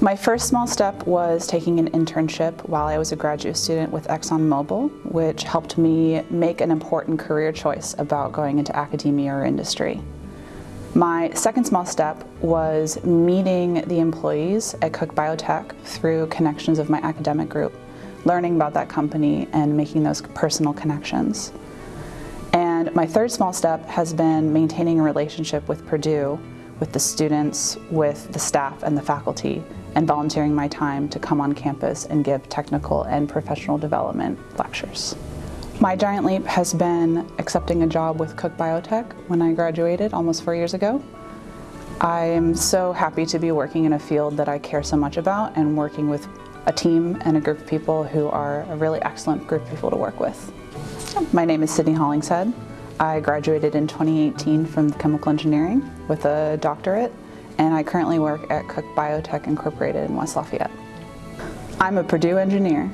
My first small step was taking an internship while I was a graduate student with ExxonMobil, which helped me make an important career choice about going into academia or industry. My second small step was meeting the employees at Cook Biotech through connections of my academic group, learning about that company and making those personal connections. And my third small step has been maintaining a relationship with Purdue, with the students, with the staff and the faculty, and volunteering my time to come on campus and give technical and professional development lectures. My giant leap has been accepting a job with Cook Biotech when I graduated almost four years ago. I am so happy to be working in a field that I care so much about and working with a team and a group of people who are a really excellent group of people to work with. My name is Sydney Hollingshead. I graduated in 2018 from chemical engineering with a doctorate and I currently work at Cook Biotech Incorporated in West Lafayette. I'm a Purdue engineer